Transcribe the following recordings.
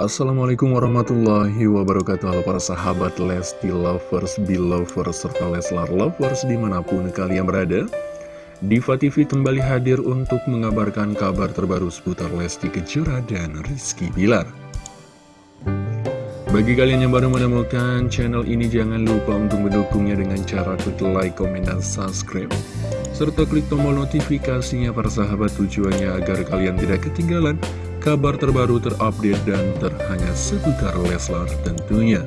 Assalamualaikum warahmatullahi wabarakatuh. Halo para sahabat Lesti Lovers, Belovers, serta Leslar Lovers di mana pun kalian berada. Diva TV kembali hadir untuk mengabarkan kabar terbaru seputar Lesti Kejora dan Rizky Bilar. Bagi kalian yang baru menemukan channel ini, jangan lupa untuk mendukungnya dengan cara klik like, komen, dan subscribe. Serta klik tombol notifikasinya para sahabat tujuannya agar kalian tidak ketinggalan kabar terbaru terupdate dan terhangat seputar Leslar tentunya.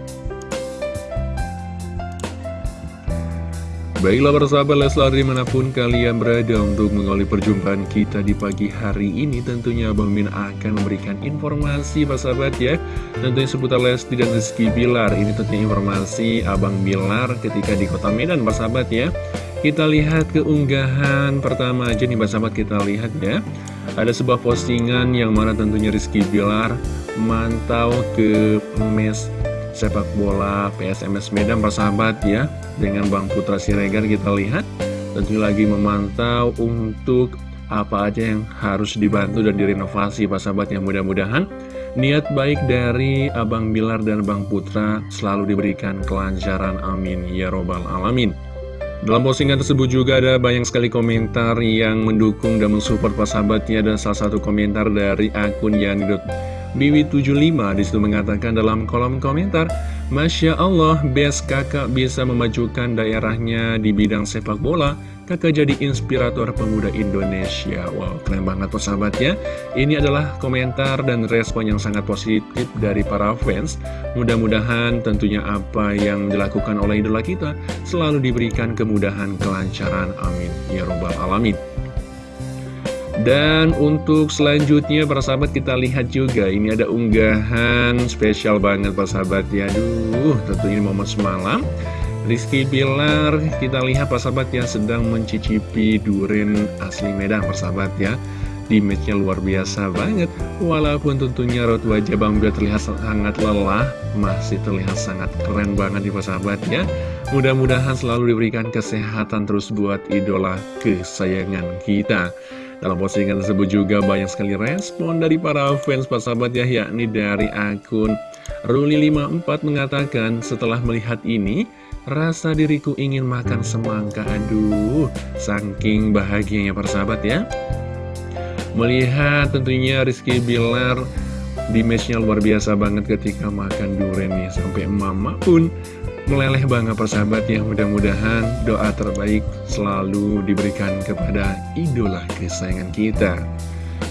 Baiklah persahabat Leslar di mana pun kalian berada untuk mengawali perjumpaan kita di pagi hari ini Tentunya Abang Min akan memberikan informasi persahabat ya. Tentunya seputar Lesti dan Rizky Bilar. Ini tentunya informasi Abang Bilar ketika di kota Medan persahabat ya Kita lihat keunggahan pertama aja nih persahabat kita lihat ya. Ada sebuah postingan yang mana tentunya Rizky Bilar mantau ke mes sepak bola PSMS Medan persahabat ya Dengan Bang Putra Siregar kita lihat. Tentu lagi memantau untuk apa aja yang harus dibantu dan direnovasi persahabat yang mudah-mudahan. Niat baik dari Abang Bilar dan Bang Putra selalu diberikan kelancaran amin. Ya robbal alamin dalam postingan tersebut juga ada banyak sekali komentar yang mendukung dan mensupport persahabatnya dan salah satu komentar dari akun Yani Biwi75 di situ mengatakan dalam kolom komentar Masya Allah, best kakak bisa memajukan daerahnya di bidang sepak bola Kakak jadi inspirator pemuda Indonesia? Wow, keren banget persahabat ya. Ini adalah komentar dan respon yang sangat positif dari para fans. Mudah-mudahan tentunya apa yang dilakukan oleh idola kita Selalu diberikan kemudahan, kelancaran, amin. Ya Robbal Alamin. Dan untuk selanjutnya para sahabat kita lihat juga. Ini ada unggahan spesial banget para sahabat ya. Aduh tentunya momen semalam Rizky Pilar kita lihat para sahabat yang sedang mencicipi duren asli Medan. Para sahabat ya Image-nya luar biasa banget. Walaupun tentunya raut wajah Bang Bilar terlihat sangat lelah Masih terlihat sangat keren banget nih sahabat ya. Mudah-mudahan selalu diberikan kesehatan terus buat idola kesayangan kita. Dalam postingan tersebut juga banyak sekali respon dari para fans sahabat ya yakni dari akun Ruli54 mengatakan setelah melihat ini rasa diriku ingin makan semangka aduh saking bahagianya sahabat ya. Melihat tentunya Rizky Bilar di matchnya luar biasa banget ketika makan durian nih sampai mama pun meleleh banget persahabat ya. Mudah-mudahan doa terbaik selalu diberikan kepada idola kesayangan kita.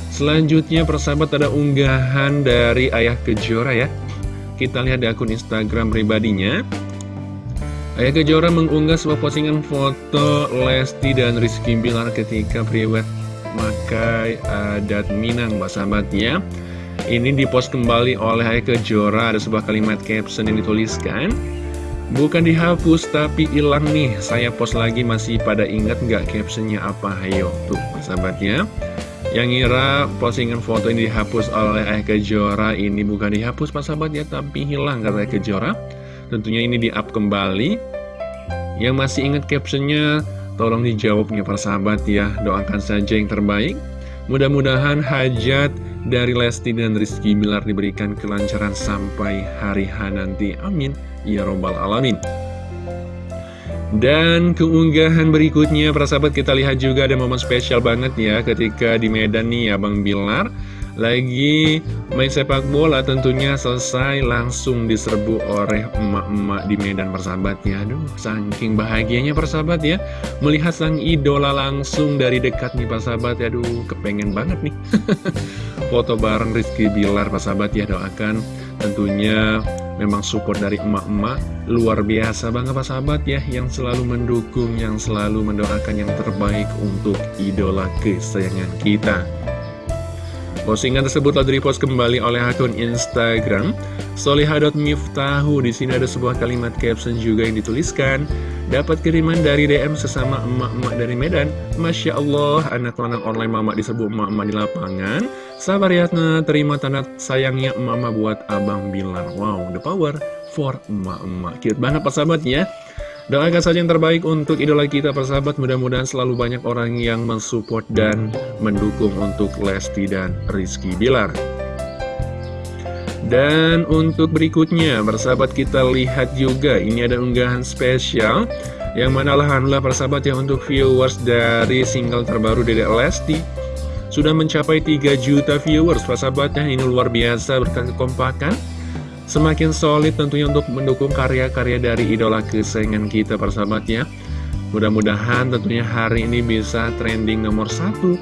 Selanjutnya persahabat ada unggahan dari ayah kejora ya. Kita lihat di akun instagram pribadinya ayah kejora mengunggah sebuah postingan foto Lesti dan Rizky Bilar ketika priwet makai adat Minang sahabat ya. Ini dipost kembali oleh ayah kejora ada sebuah kalimat caption yang dituliskan. Bukan dihapus tapi hilang nih. Saya post lagi masih pada ingat nggak captionnya apa? Hayo tuh sahabatnya Yang ngira postingan foto ini dihapus oleh Ayah Kejora Ini bukan dihapus pak sahabat ya Tapi hilang kata Kejora Tentunya ini di up kembali. Yang masih ingat captionnya Tolong dijawabnya para sahabat ya. Doakan saja yang terbaik. Mudah-mudahan hajat dari Lesti dan Rizky Bilar diberikan kelancaran sampai hari H nanti. Amin. Ya Robbal Alamin. Dan keunggahan berikutnya, para sahabat kita lihat juga ada momen spesial banget ya ketika di Medan nih Abang Bilar lagi main sepak bola tentunya selesai langsung diserbu oleh emak-emak di Medan persahabat ya. Aduh saking bahagianya persahabat ya Melihat sang idola langsung dari dekat nih persahabat. Ya Aduh kepengen banget nih. Foto bareng Rizky Bilar persahabat ya doakan tentunya memang support dari emak-emak. Luar biasa banget Pak sahabat ya yang selalu mendukung yang selalu mendoakan yang terbaik untuk idola kesayangan kita Postingan tersebut telah direpost kembali oleh akun Instagram. Solihah.miftahu Di sini ada sebuah kalimat caption juga yang dituliskan. Dapat kiriman dari DM sesama emak-emak dari Medan. Masya Allah, anak lanang online mama diserbu emak-emak di lapangan. Sabar ya, terima tanda sayangnya emak-emak buat Abang Bilar Wow, the power for emak-emak. Cute banget pas sahabat ya Doakan saja yang terbaik untuk idola kita persahabat. Mudah-mudahan selalu banyak orang yang mensupport dan mendukung untuk Lesti dan Rizky Bilar. Dan untuk berikutnya, persahabat kita lihat juga, ini ada unggahan spesial Yang mana alhamdulillah persahabat ya untuk viewers dari single terbaru Dedek Lesti Sudah mencapai 3 juta viewers persahabatnya, ini luar biasa berkat kekompakan Semakin solid tentunya untuk mendukung karya-karya dari idola kesayangan kita persahabatnya Mudah-mudahan tentunya hari ini bisa trending nomor satu.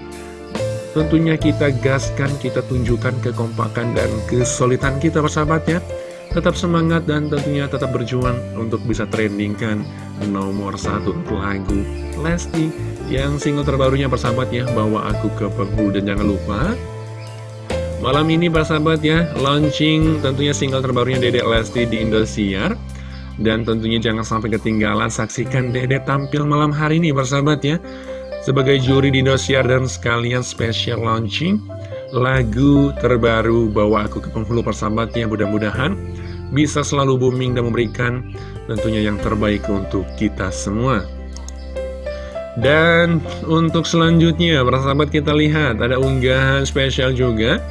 Tentunya kita gaskan, kita tunjukkan kekompakan dan kesulitan kita persahabatnya Tetap semangat dan tentunya tetap berjuang untuk bisa trendingkan nomor satu lagu Lesti Yang single terbarunya persahabat ya, Bawa Aku ke Penghulu Dan jangan lupa Malam ini persahabat ya, launching tentunya single terbarunya Dedek Lesti di Indosiar. Dan tentunya jangan sampai ketinggalan saksikan Dedek tampil malam hari ini persahabat ya. Sebagai juri di Indosiar dan sekalian special launching lagu terbaru Bawa Aku ke Penghulu persahabatnya mudah-mudahan bisa selalu booming dan memberikan tentunya yang terbaik untuk kita semua. Dan untuk selanjutnya, persahabat kita lihat ada unggahan spesial juga,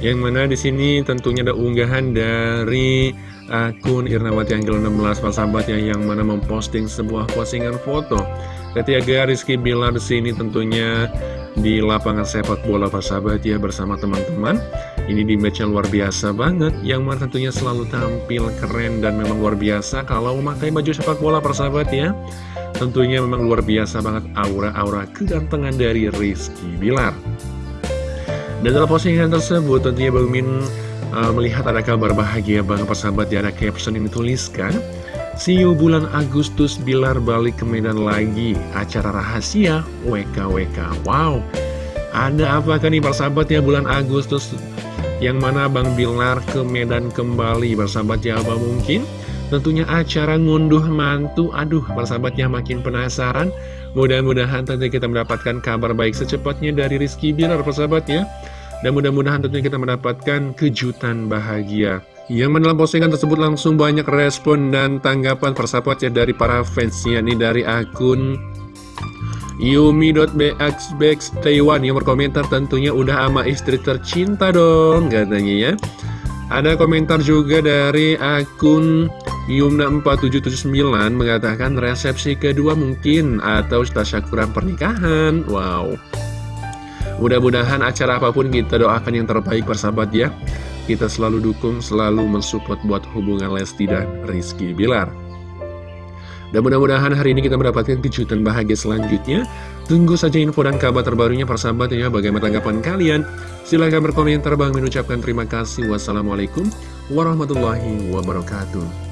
yang mana di sini tentunya ada unggahan dari akun Irnawati Anggel 16 persahabat ya, yang mana memposting sebuah postingan foto. Ketiga Rizky Bilar di sini tentunya di lapangan sepak bola persahabat ya bersama teman-teman. Ini di match yang luar biasa banget Yang mana tentunya selalu tampil keren dan memang luar biasa Kalau memakai baju sepak bola persahabat ya Tentunya memang luar biasa banget aura-aura kegantengan dari Rizky Bilar. Dan dalam postingan tersebut tentunya Bang Min uh, melihat ada kabar bahagia banget persahabat ya Ada caption yang dituliskan See you bulan Agustus Bilar balik ke Medan lagi. Acara rahasia WKWK Wow. Ada apa kan nih persahabat ya bulan Agustus? Yang mana Bang Bilar ke Medan kembali? Persahabat ya apa mungkin Tentunya acara ngunduh mantu. Aduh persahabat ya makin penasaran. Mudah-mudahan tentunya kita mendapatkan kabar baik secepatnya dari Rizky Bilar persahabat ya. Dan mudah-mudahan tentunya kita mendapatkan kejutan bahagia. Yang dalam postingan tersebut langsung banyak respon dan tanggapan persahabat ya dari para fansnya nih dari akun Yumi.bxbx Taiwan yang berkomentar tentunya udah ama istri tercinta dong katanya ya. Ada komentar juga dari akun Yumna4779 mengatakan resepsi kedua mungkin atau tasyakuran pernikahan Wow Mudah-mudahan acara apa pun kita doakan yang terbaik persahabat ya kita selalu dukung, selalu mensupport buat hubungan Lesti dan Rizky Bilar. Dan mudah-mudahan hari ini kita mendapatkan kejutan bahagia selanjutnya. Tunggu saja info dan kabar terbarunya persahabat ya. Bagaimana tanggapan kalian? Silahkan berkomentar. Bang mengucapkan terima kasih. Wassalamualaikum warahmatullahi wabarakatuh.